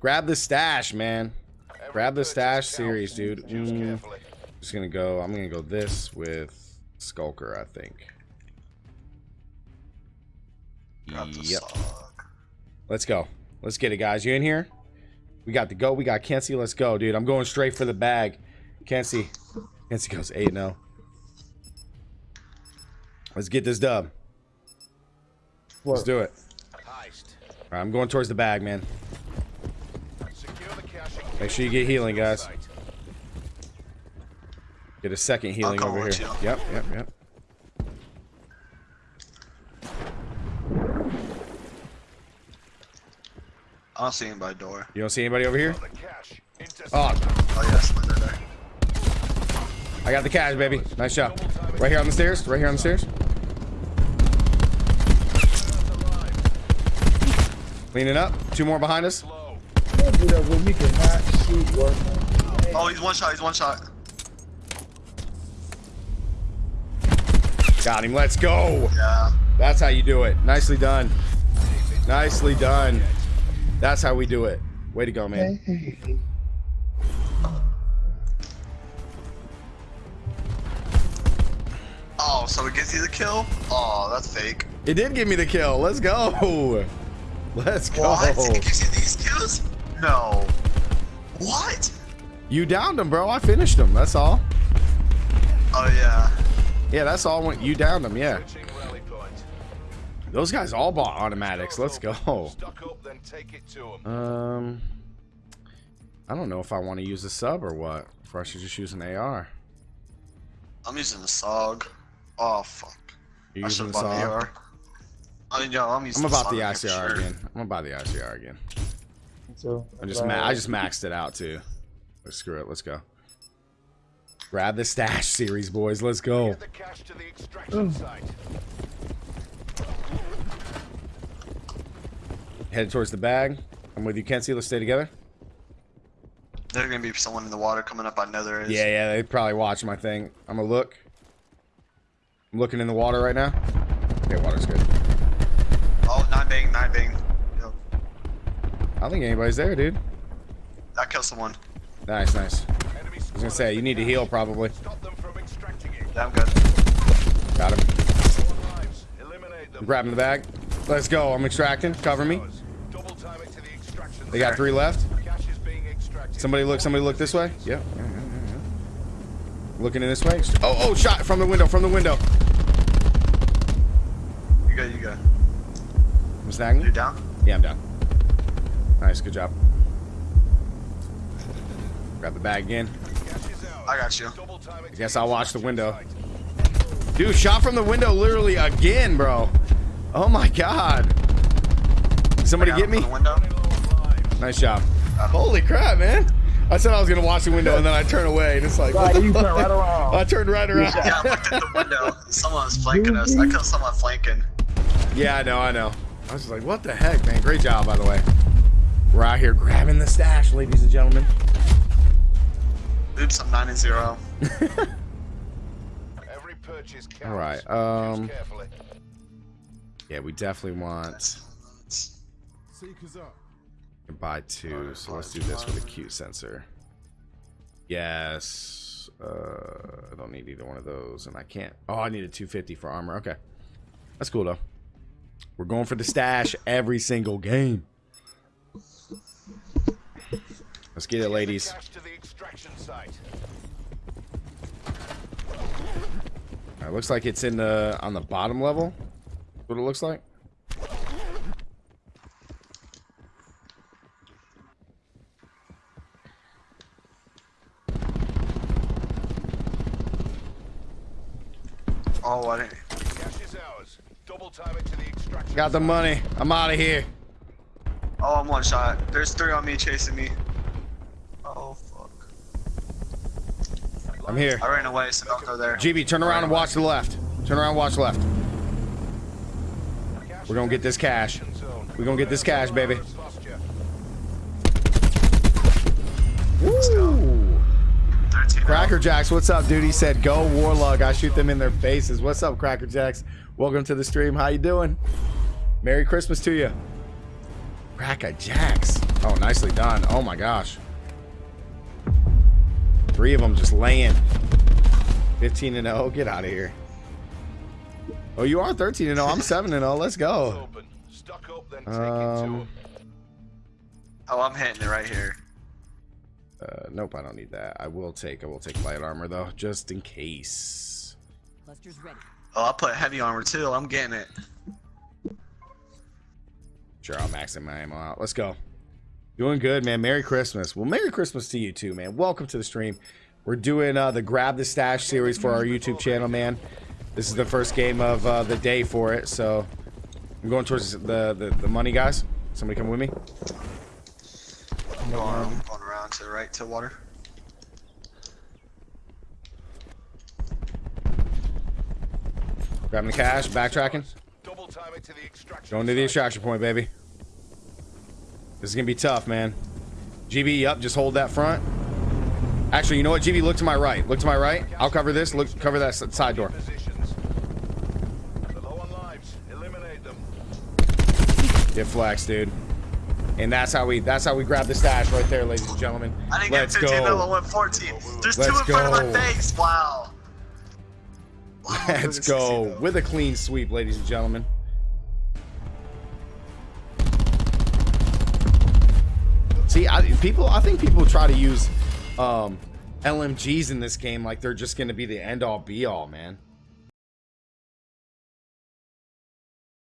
Grab the stash, man. Grab the stash series, dude. Mm, just gonna go. I'm gonna go this with Skulker, I think. Yep. Let's go. Let's get it, guys. You in here? We got the go. We got Kenzie. Let's go, dude. I'm going straight for the bag. Kenzie. Kenzie goes 8 0. Let's get this dub. Let's do it. All right, I'm going towards the bag, man. Make sure you get healing, guys. Get a second healing over here. You. Yep, yep, yep. I don't see anybody door. You don't see anybody over here? Oh. Oh, yes, there. I got the cash, baby. Nice job. Right here on the stairs. Right here on the stairs. Cleaning up. Two more behind us. Oh, he's one shot. He's one shot. Got him. Let's go. Yeah. That's how you do it. Nicely done. Nicely done. That's how we do it. Way to go, man. Oh, so it gives you the kill? Oh, that's fake. It did give me the kill. Let's go. Let's go. What? It gives you these kills? No. What? You downed him, bro. I finished him. That's all. Oh, yeah. Yeah, that's all. When you downed him, yeah. Those guys all bought automatics. Let's go. Um, I don't know if I want to use a sub or what. If I should just use an AR. I'm using the SOG. Oh, fuck. You're using the SOG? I mean, yo, I'm, I'm about the, the ICR sure. again. I'm about the ICR again. So I just ma I just maxed it out too. Let's screw it. Let's go. Grab the stash series, boys. Let's go. Head towards the bag. I'm with you, Kenzie. Let's stay together. There's gonna be someone in the water coming up. I know there is. Yeah, yeah. They probably watch my thing. I'm gonna look. I'm looking in the water right now. Okay, water's good. I don't think anybody's there, dude. I killed someone. Nice, nice. I was gonna say, you need to heal probably. Yeah, I'm good. Got him. I'm grabbing the bag. Let's go. I'm extracting. Cover me. They got three left. Somebody look. Somebody look this way. Yep. Yeah, yeah, yeah, Looking in this way. Oh, oh, shot from the window. From the window. You go. You go. I'm snagging. You down? Yeah, I'm down. Nice. Good job. Grab the bag again. I got you. I guess I'll watch the window. Dude, shot from the window literally again, bro. Oh my god. Somebody get me? Nice job. Holy crap, man. I said I was gonna watch the window and then I turn away and it's like right, you turn right around. I turned right around. Yeah, I looked at the window. Someone was flanking us. I killed someone flanking. Yeah, I know, I know. I was just like, what the heck, man? Great job, by the way. We're out here grabbing the stash, ladies and gentlemen. Oops, I'm 9 and 0. All right. Um. Yeah, we definitely want. Buy two, so let's do this with a cute sensor. Yes. Uh, I don't need either one of those, and I can't. Oh, I need a 250 for armor. Okay, that's cool though. We're going for the stash every single game. Let's get it, ladies. It looks like it's in the on the bottom level. What it looks like. Oh, I didn't. Got the money. I'm out of here. Oh, I'm one shot. There's three on me chasing me. Oh, fuck. I'm here. I ran away, so don't go there. GB, turn around and watch the left. Turn around, watch left. We're gonna get this cash. We're gonna get this cash, baby. Woo! Cracker Jacks, what's up, dude? He said, "Go Warlug." I shoot them in their faces. What's up, Cracker Jacks? Welcome to the stream. How you doing? Merry Christmas to you. Cracker Jacks. Oh, nicely done. Oh my gosh. Three of them just laying. 15 and 0. Get out of here. Oh, you are 13 and 0. I'm 7 and 0. Let's go. Open. Stuck up, then take it Um. Oh, I'm hitting it right here. Uh, nope, I don't need that. I will take I will take light armor though, just in case. Cluster's ready. Oh, I'll put heavy armor too. I'm getting it. Sure, I'll max my ammo out. Let's go. Doing good, man. Merry Christmas. Well, Merry Christmas to you too, man. Welcome to the stream. We're doing uh, the Grab the Stash series for our YouTube channel, man. This is the first game of uh, the day for it, so I'm going towards the, the, the money, guys. Somebody come with me. I'm going, I'm going around to the right to water. Grabbing the cash, backtracking. Double time it to the extraction. Going to the extraction point, baby. This is gonna be tough, man. GB, up. Just hold that front. Actually, you know what, GB? Look to my right. Look to my right. I'll cover this. Look, cover that side door. Positions. They're low on lives. Eliminate them. Get flex, dude. And that's how we. That's how we grab the stash right there, ladies and gentlemen. I didn't Let's get 15 go. went 14. There's two Let's in front of go. my face. Wow. Wow, Let's go with a clean sweep, ladies and gentlemen. See, I, people. I think people try to use um, LMGs in this game like they're just going to be the end all be all, man.